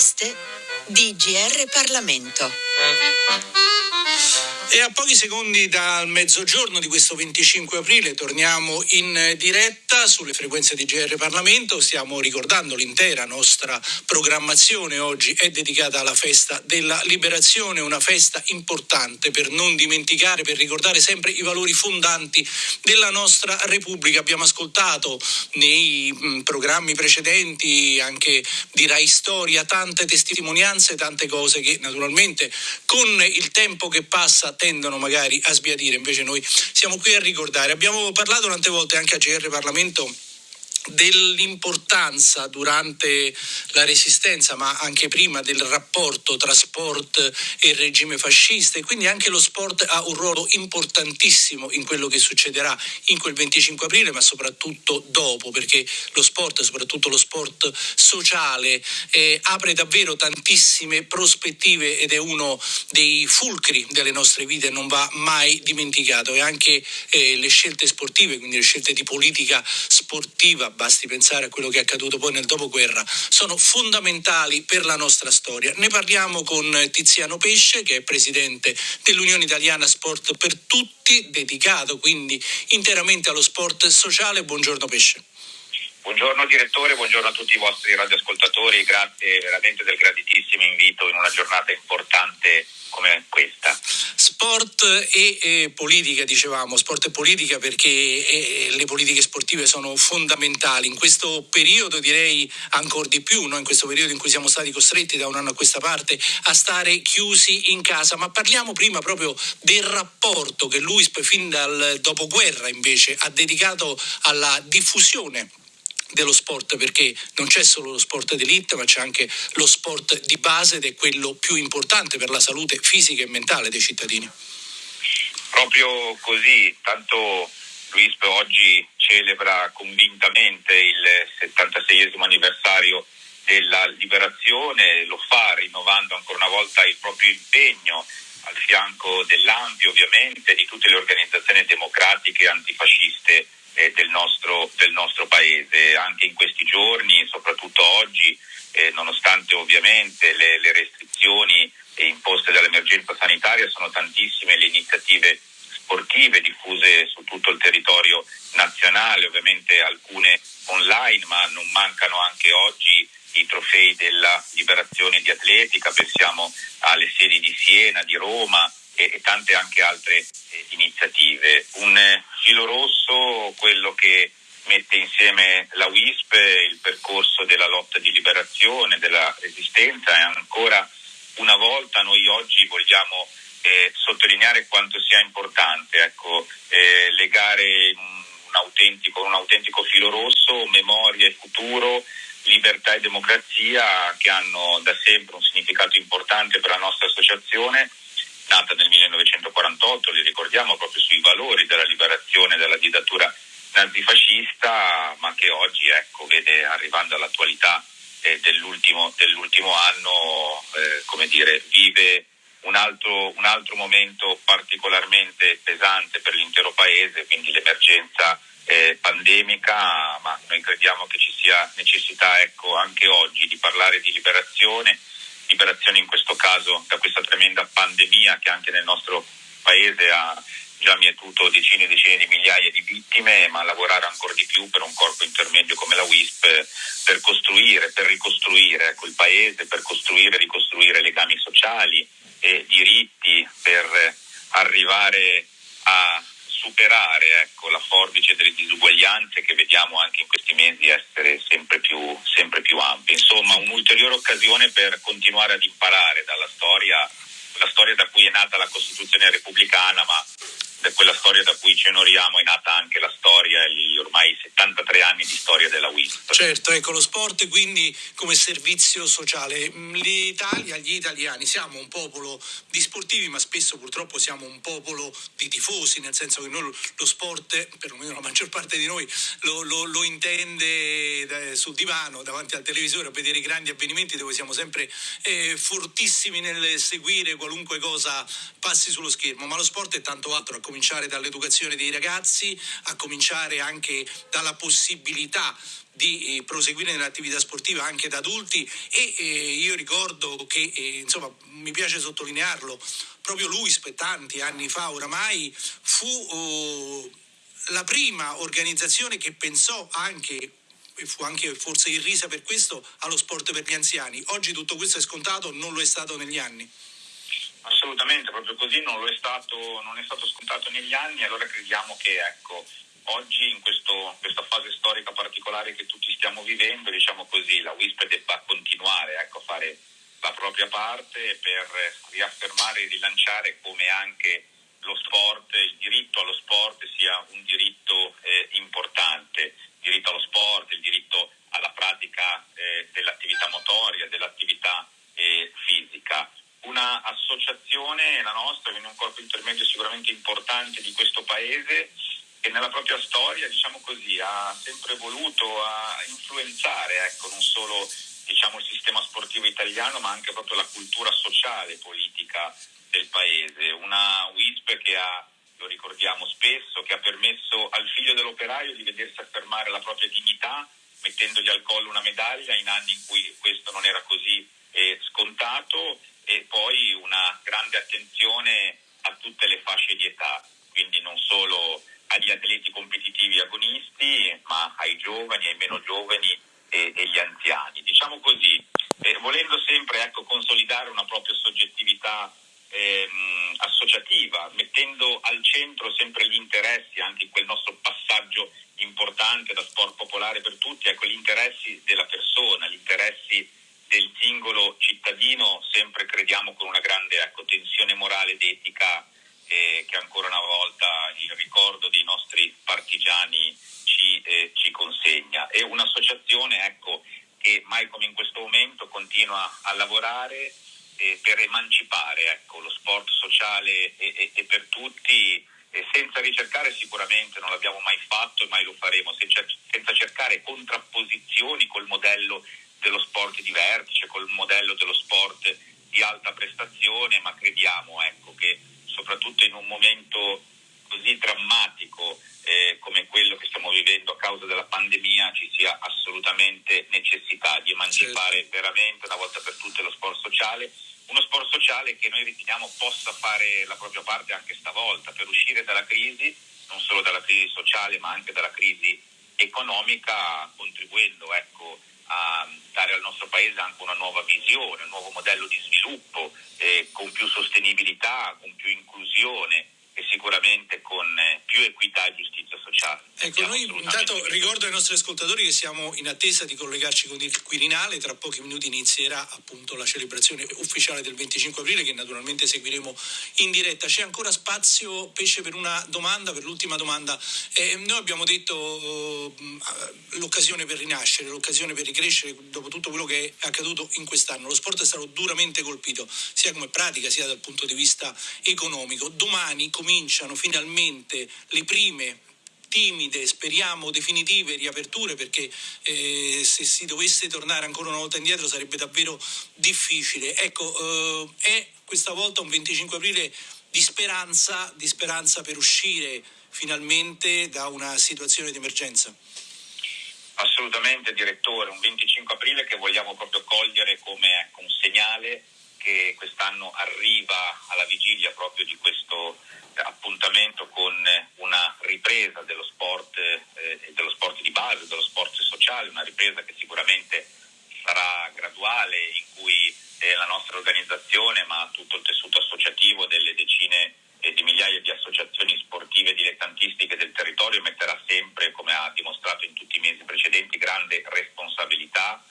interviste di GR Parlamento. E a pochi secondi dal mezzogiorno di questo 25 aprile torniamo in diretta sulle frequenze di GR Parlamento. Stiamo ricordando l'intera nostra programmazione oggi è dedicata alla festa della liberazione, una festa importante per non dimenticare, per ricordare sempre i valori fondanti della nostra Repubblica. Abbiamo ascoltato nei mm, programmi precedenti anche di Rai Storia tante testimonianze, tante cose che naturalmente con il tempo che passa tendono magari a sbiadire, invece noi siamo qui a ricordare. Abbiamo parlato tante volte anche a GR Parlamento dell'importanza durante la resistenza, ma anche prima del rapporto tra sport e regime fascista. E quindi anche lo sport ha un ruolo importantissimo in quello che succederà in quel 25 aprile, ma soprattutto dopo, perché lo sport, soprattutto lo sport sociale, eh, apre davvero tantissime prospettive ed è uno dei fulcri delle nostre vite, non va mai dimenticato. E anche eh, le scelte sportive, quindi le scelte di politica sportiva basti pensare a quello che è accaduto poi nel dopoguerra, sono fondamentali per la nostra storia. Ne parliamo con Tiziano Pesce, che è presidente dell'Unione Italiana Sport per Tutti, dedicato quindi interamente allo sport sociale. Buongiorno Pesce. Buongiorno direttore, buongiorno a tutti i vostri radioascoltatori, grazie veramente del graditissimo invito in una giornata importante come questa. Sport e, e politica, dicevamo, sport e politica perché e, le politiche sportive sono fondamentali. In questo periodo direi ancora di più, no? in questo periodo in cui siamo stati costretti da un anno a questa parte a stare chiusi in casa, ma parliamo prima proprio del rapporto che l'UISP fin dal dopoguerra invece ha dedicato alla diffusione dello sport perché non c'è solo lo sport d'elite ma c'è anche lo sport di base ed è quello più importante per la salute fisica e mentale dei cittadini. Proprio così, tanto Luis oggi celebra convintamente il 76 anniversario della liberazione, lo fa rinnovando ancora una volta il proprio impegno al fianco dell'AMPI ovviamente, di tutte le organizzazioni democratiche antifasciste eh, del, nostro, del, nostro, paese. Anche in questi giorni, soprattutto oggi, eh, nonostante ovviamente le, le restrizioni imposte dall'emergenza sanitaria, sono tantissime le iniziative sportive diffuse su tutto il territorio nazionale, ovviamente alcune online, ma non mancano anche oggi i trofei della liberazione di atletica, pensiamo alle sedi di Siena, di Roma, e, e tante anche altre eh, iniziative. Un filo rosso, quello che mette insieme la WISP, il percorso della lotta di liberazione, della resistenza. E ancora una volta noi oggi vogliamo eh, sottolineare quanto sia importante ecco, eh, legare un autentico, un autentico filo rosso, memoria e futuro, libertà e democrazia che hanno da sempre un significato importante per la nostra associazione nata nel 1948, li ricordiamo proprio sui valori della liberazione dalla dittatura nazifascista, ma che oggi ecco, vede arrivando all'attualità eh, dell'ultimo, dell'ultimo, anno, eh, come dire, vive un altro, un altro, momento particolarmente pesante per l'intero paese, quindi l'emergenza eh, pandemica, ma noi crediamo che ci sia necessità ecco, anche oggi di parlare di liberazione liberazione in questo caso da questa tremenda pandemia che anche nel nostro paese ha già mietuto decine e decine di migliaia di vittime, ma lavorare ancora di più per un corpo intermedio come la WISP per costruire, per ricostruire ecco, il paese, per costruire e ricostruire legami sociali e diritti, per arrivare a superare ecco, la forbice delle disuguaglianze che vediamo anche in questi mesi essere sempre più, sempre più ampie. Insomma, un'ulteriore occasione per continuare ad imparare dalla storia, la storia da cui è nata la Costituzione repubblicana, ma da quella storia da cui ci onoriamo è nata anche la storia, gli ormai 73 anni di storia della WISP. Certo, ecco lo sport quindi come servizio sociale. L'Italia, gli italiani, siamo un popolo di sportivi, ma spesso purtroppo siamo un popolo di tifosi, nel senso che noi lo sport, perlomeno la maggior parte di noi, lo, lo, lo intende sul divano, davanti al televisore, a vedere i grandi avvenimenti dove siamo sempre eh, fortissimi nel seguire qualunque cosa passi sullo schermo, ma lo sport è tanto altro. Ecco, cominciare dall'educazione dei ragazzi, a cominciare anche dalla possibilità di eh, proseguire nell'attività sportiva anche da adulti e eh, io ricordo che eh, insomma mi piace sottolinearlo proprio lui spettanti anni fa oramai fu oh, la prima organizzazione che pensò anche e fu anche forse irrisa per questo allo sport per gli anziani. Oggi tutto questo è scontato, non lo è stato negli anni. Assolutamente, proprio così non, è stato, non è stato scontato negli anni, allora crediamo che ecco, oggi in questo, questa fase storica particolare che tutti stiamo vivendo, diciamo così, la WISP debba continuare ecco, a fare la propria parte per riaffermare e rilanciare come anche lo sport, il diritto allo sport sia un diritto eh, importante, il diritto allo sport, il diritto alla pratica eh, dell'attività motoria, dell'attività eh, fisica. Una associazione, la nostra, quindi un corpo intermedio sicuramente importante di questo paese, che nella propria storia, diciamo così, ha sempre voluto a influenzare, ecco, non solo diciamo, il sistema sportivo italiano, ma anche proprio la cultura sociale e politica del paese. Una WISP che ha, lo ricordiamo spesso, che ha permesso al figlio dell'operaio di vedersi affermare la propria dignità, mettendogli al collo una medaglia in anni in cui questo non era così eh, scontato e poi una grande attenzione a tutte le fasce di età, quindi non solo agli atleti competitivi agonisti, ma ai giovani, ai meno giovani e, e gli anziani. Diciamo così, eh, volendo sempre ecco, consolidare una propria soggettività ehm, associativa, mettendo al centro sempre gli interessi, anche in quel nostro passaggio importante da sport popolare per tutti, ecco, gli interessi della persona, gli interessi del singolo cittadino, sempre crediamo con una grande ecco, tensione morale ed etica eh, che ancora una volta il ricordo dei nostri partigiani ci, eh, ci consegna. È un'associazione ecco, che mai come in questo momento continua a lavorare eh, per emancipare ecco, lo sport sociale e, e, e per tutti, senza ricercare sicuramente, non l'abbiamo mai fatto e mai lo faremo, senza, senza cercare contrapposizioni col modello dello sport di vertice, col modello dello sport di alta prestazione, ma crediamo ecco, che soprattutto in un momento così drammatico eh, come quello che stiamo vivendo a causa della pandemia ci sia assolutamente necessità di emancipare certo. veramente una volta per tutte lo sport sociale, uno sport sociale che noi riteniamo possa fare la propria parte anche stavolta per uscire dalla crisi, non solo dalla crisi sociale ma anche dalla crisi economica, contribuendo ecco, a dare al nostro paese anche una nuova visione, un nuovo modello di sviluppo eh, con più sostenibilità, con più inclusione e sicuramente con eh, più equità e giustizia sociale. Ecco, noi intanto ricordo ai nostri ascoltatori che siamo in attesa di collegarci con il Quirinale, tra pochi minuti inizierà appunto la celebrazione ufficiale del 25 aprile che naturalmente seguiremo in diretta. C'è ancora spazio, Pesce, per una domanda, per l'ultima domanda. Eh, noi abbiamo detto eh, l'occasione per rinascere, l'occasione per ricrescere dopo tutto quello che è accaduto in quest'anno. Lo sport è stato duramente colpito, sia come pratica sia dal punto di vista economico. Domani cominciano finalmente le prime timide, speriamo definitive riaperture perché eh, se si dovesse tornare ancora una volta indietro sarebbe davvero difficile. Ecco, eh, è questa volta un 25 aprile di speranza, di speranza per uscire finalmente da una situazione di emergenza. Assolutamente direttore, un 25 aprile che vogliamo proprio cogliere come ecco, un segnale che quest'anno arriva alla vigilia proprio di questo appuntamento con una ripresa dello sport, eh, dello sport di base, dello sport sociale, una ripresa che sicuramente sarà graduale, in cui eh, la nostra organizzazione, ma tutto il tessuto associativo delle decine di migliaia di associazioni sportive dilettantistiche del territorio metterà sempre, come ha dimostrato in tutti i mesi precedenti, grande responsabilità.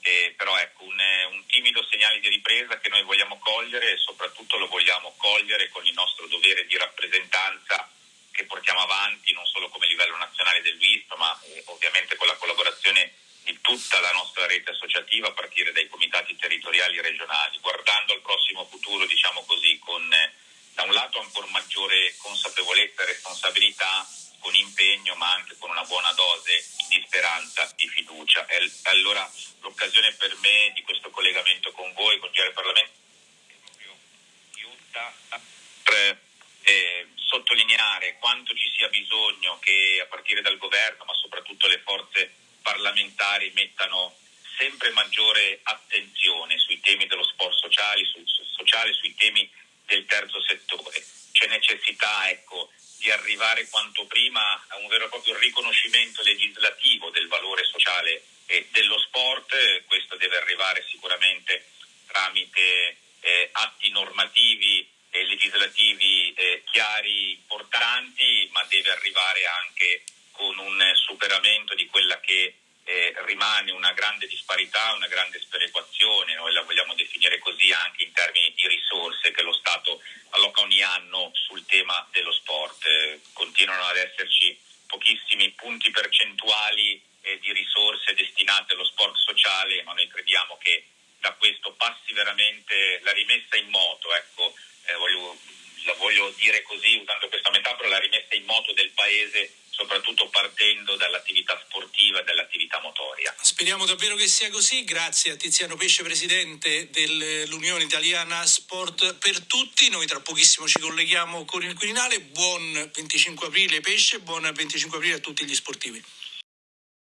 Eh, però ecco un, un, timido segnale di ripresa che noi vogliamo cogliere e soprattutto lo vogliamo cogliere con il nostro dovere di rappresentanza che portiamo avanti non solo come livello nazionale del WISP ma eh, ovviamente con la collaborazione di tutta la nostra rete associativa a partire dai comitati territoriali e regionali, guardando al prossimo futuro diciamo così con eh, da un lato ancora maggiore consapevolezza e responsabilità con impegno ma anche con una buona dose di speranza, di fiducia. E allora l'occasione per me di questo collegamento con voi, con GR Parlamento, è proprio aiuta a eh, sottolineare sottolineare quanto ci sia bisogno che a partire dal governo, ma soprattutto le forze parlamentari mettano sempre maggiore attenzione sui temi dello sport sociale, su, sociale sui temi del terzo settore. C'è necessità ecco, di arrivare quanto prima a un vero e proprio riconoscimento legislativo del valore sociale e dello sport, questo deve arrivare sicuramente tramite eh, atti normativi e legislativi eh, chiari, importanti, ma deve arrivare anche con un superamento di quella che eh, rimane una grande disparità, una grande sperequazione, noi la vogliamo definire così anche in termini di risorse che lo Stato alloca ogni anno sul tema dello sport. Eh, continuano ad esserci pochissimi punti percentuali eh, di risorse destinate allo sport sociale, ma noi crediamo che veramente la rimessa in moto, ecco, eh, voglio, la voglio dire così usando questa metafora, la rimessa in moto del Paese soprattutto partendo dall'attività sportiva e dall'attività motoria. Speriamo davvero che sia così, grazie a Tiziano Pesce, presidente dell'Unione Italiana Sport per Tutti, noi tra pochissimo ci colleghiamo con il Quirinale, buon 25 aprile Pesce, buon 25 aprile a tutti gli sportivi.